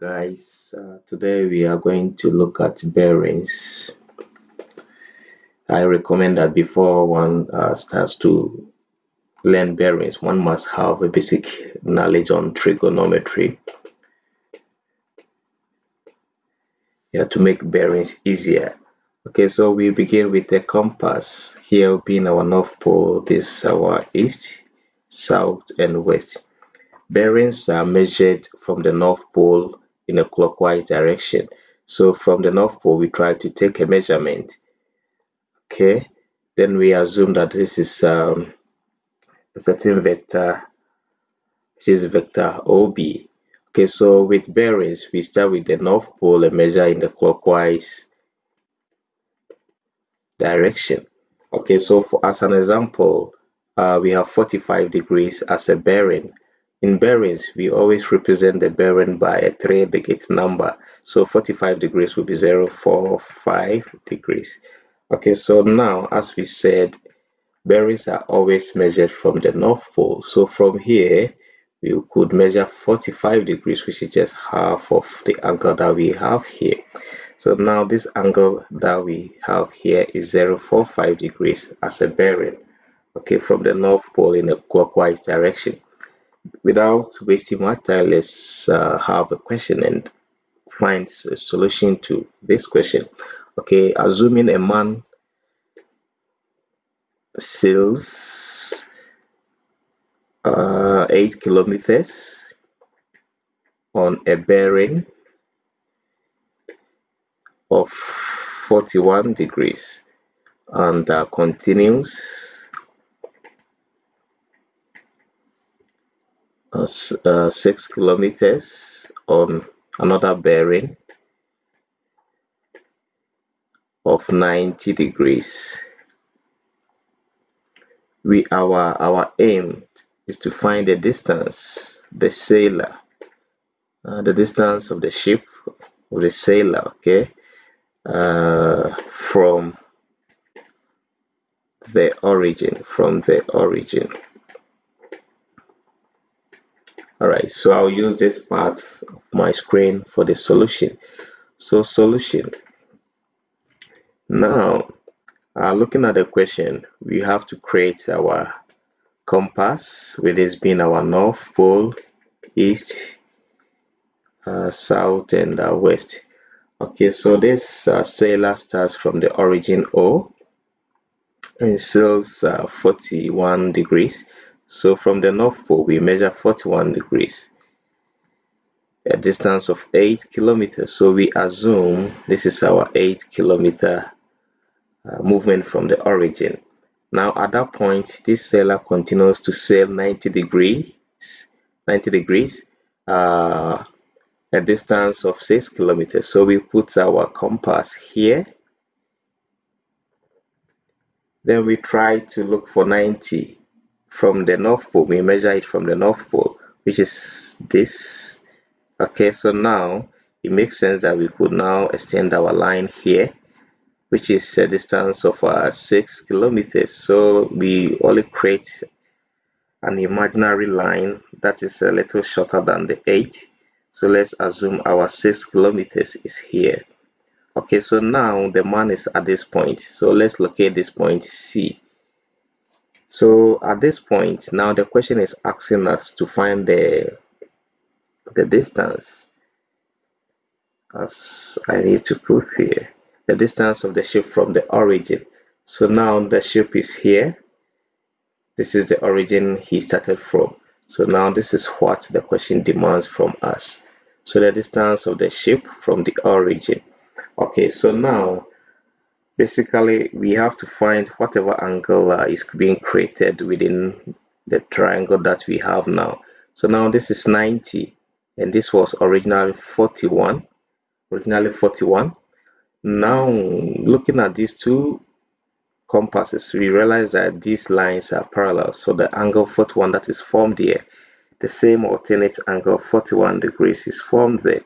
guys uh, today we are going to look at bearings. I recommend that before one uh, starts to learn bearings one must have a basic knowledge on trigonometry. Yeah to make bearings easier. Okay so we begin with the compass. Here being our north pole this our east south and west bearings are measured from the north pole in a clockwise direction. So from the North Pole, we try to take a measurement. Okay, then we assume that this is um, a certain vector, which is vector OB. Okay, so with bearings, we start with the North Pole and measure in the clockwise direction. Okay, so for, as an example, uh, we have 45 degrees as a bearing in bearings, we always represent the bearing by a three-digit number. So 45 degrees will be 045 degrees. Okay, so now, as we said, bearings are always measured from the North Pole. So from here, we could measure 45 degrees, which is just half of the angle that we have here. So now this angle that we have here is 045 degrees as a bearing, okay, from the North Pole in a clockwise direction without wasting much time, let's uh, have a question and find a solution to this question. Okay, assuming a man sails uh, 8 kilometers on a bearing of 41 degrees and uh, continues uh, uh, 6 kilometers on another bearing of 90 degrees. We our our aim is to find the distance the sailor uh, the distance of the ship of the sailor okay uh, from the origin from the origin Alright, so I'll use this part of my screen for the solution. So solution. Now, uh, looking at the question, we have to create our compass, with this being our north pole, east, uh, south, and uh, west. Okay, so this uh, sailor starts from the origin O and sails uh, 41 degrees so from the North Pole, we measure 41 degrees, a distance of 8 kilometers. So we assume this is our 8 kilometer uh, movement from the origin. Now at that point, this sailor continues to sail 90 degrees, 90 degrees, uh, a distance of 6 kilometers. So we put our compass here. Then we try to look for 90 from the North Pole, we measure it from the North Pole, which is this. Okay, so now it makes sense that we could now extend our line here, which is a distance of uh, 6 kilometers. So we only create an imaginary line that is a little shorter than the 8. So let's assume our 6 kilometers is here. Okay, so now the man is at this point. So let's locate this point C. So at this point, now the question is asking us to find the, the distance as I need to put here, the distance of the ship from the origin. So now the ship is here. This is the origin he started from. So now this is what the question demands from us. So the distance of the ship from the origin. Okay, so now basically we have to find whatever angle uh, is being created within the triangle that we have now. So now this is 90 and this was originally 41 originally 41 now looking at these two compasses we realize that these lines are parallel. So the angle 41 that is formed here the same alternate angle 41 degrees is formed there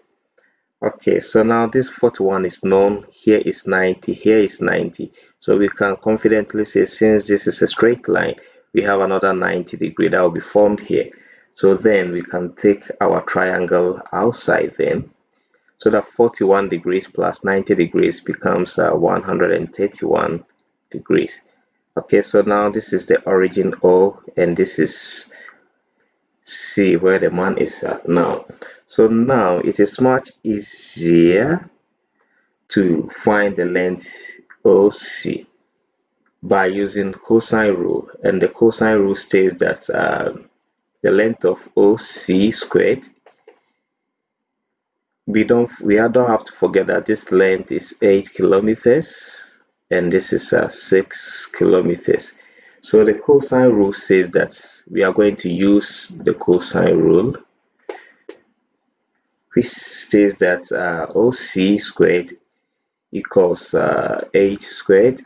okay so now this 41 is known here is 90 here is 90 so we can confidently say since this is a straight line we have another 90 degree that will be formed here. So then we can take our triangle outside then. So that 41 degrees plus 90 degrees becomes uh, 131 degrees. Okay so now this is the origin O and this is C where the man is at now so now it is much easier to find the length OC by using cosine rule and the cosine rule states that uh, the length of OC squared. We don't we don't have to forget that this length is 8 kilometers and this is uh, 6 kilometers. So the cosine rule says that we are going to use the cosine rule which states that uh, OC squared equals uh, 8 squared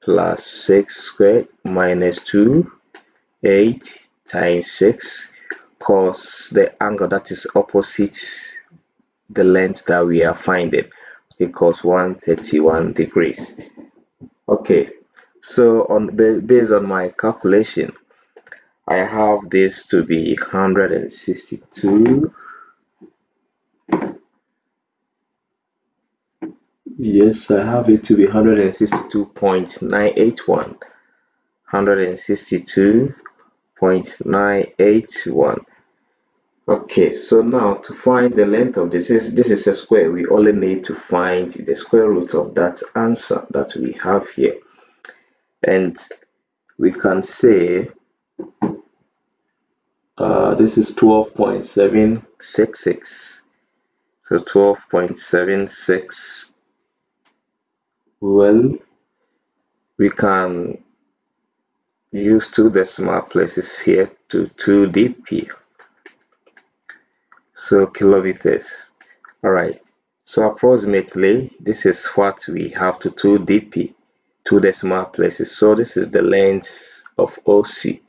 plus 6 squared minus 2 8 times 6 cos the angle that is opposite the length that we are finding equals 131 degrees. Okay so on based on my calculation I have this to be 162 yes I have it to be 162.981 162.981 okay so now to find the length of this is this is a square. We only need to find the square root of that answer that we have here. And we can say uh, this is 12.766 so 12.76 well we can use two decimal places here to 2 dp. So kilometers. All right. So approximately this is what we have to 2 dp two decimal places. So this is the length of OC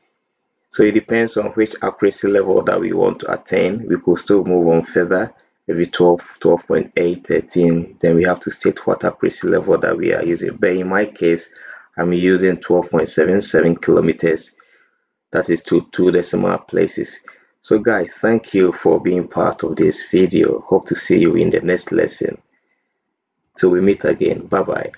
so it depends on which accuracy level that we want to attain. We could still move on further maybe 12 12.8 13 then we have to state what accuracy level that we are using but in my case i'm using 12.77 kilometers that is to two decimal places so guys, thank you for being part of this video. Hope to see you in the next lesson. Till we meet again. Bye-bye.